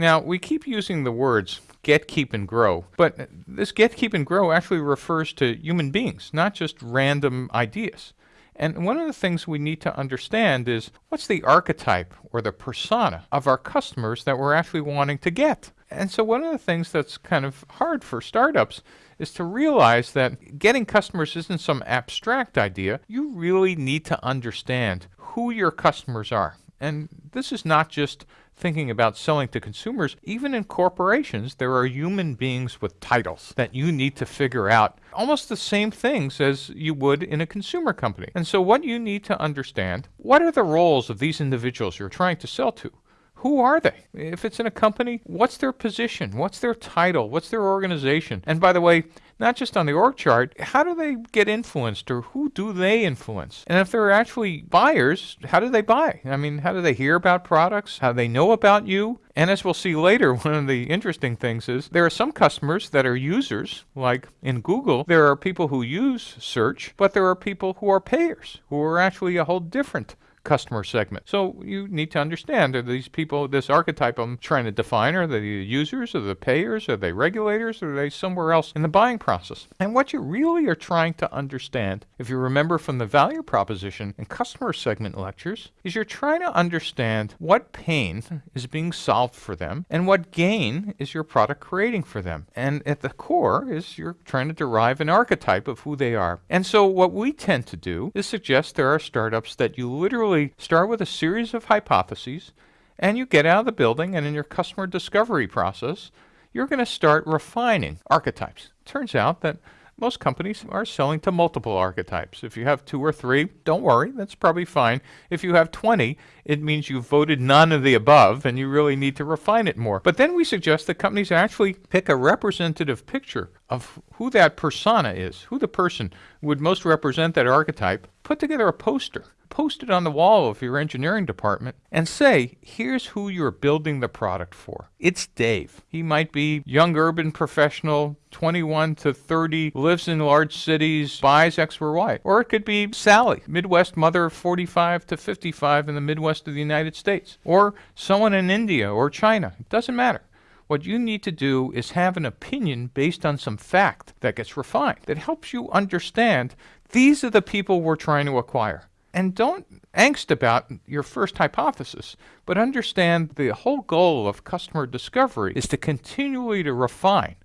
Now, we keep using the words get, keep, and grow, but this get, keep, and grow actually refers to human beings, not just random ideas. And one of the things we need to understand is what's the archetype or the persona of our customers that we're actually wanting to get? And so one of the things that's kind of hard for startups is to realize that getting customers isn't some abstract idea. You really need to understand who your customers are. And this is not just thinking about selling to consumers. Even in corporations, there are human beings with titles that you need to figure out almost the same things as you would in a consumer company. And so what you need to understand, what are the roles of these individuals you're trying to sell to? Who are they? If it's in a company, what's their position? What's their title? What's their organization? And by the way, not just on the org chart, how do they get influenced or who do they influence? And if they're actually buyers, how do they buy? I mean, how do they hear about products? How do they know about you? And as we'll see later, one of the interesting things is there are some customers that are users, like in Google, there are people who use search, but there are people who are payers, who are actually a whole different customer segment. So you need to understand are these people, this archetype I'm trying to define, are they the users, are they the payers, are they regulators, or are they somewhere else in the buying process? And what you really are trying to understand, if you remember from the value proposition and customer segment lectures, is you're trying to understand what pain is being solved for them and what gain is your product creating for them. And at the core is you're trying to derive an archetype of who they are. And so what we tend to do is suggest there are startups that you literally start with a series of hypotheses and you get out of the building and in your customer discovery process, you're going to start refining archetypes. Turns out that most companies are selling to multiple archetypes. If you have two or three, don't worry, that's probably fine. If you have 20, it means you've voted none of the above and you really need to refine it more. But then we suggest that companies actually pick a representative picture of who that persona is, who the person would most represent that archetype, put together a poster post it on the wall of your engineering department and say, here's who you're building the product for. It's Dave. He might be young urban professional, 21 to 30, lives in large cities, buys X or Y. Or it could be Sally, Midwest mother, 45 to 55 in the Midwest of the United States. Or someone in India or China. It doesn't matter. What you need to do is have an opinion based on some fact that gets refined, that helps you understand these are the people we're trying to acquire. And don't angst about your first hypothesis, but understand the whole goal of customer discovery is to continually to refine.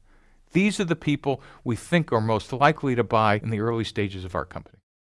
These are the people we think are most likely to buy in the early stages of our company.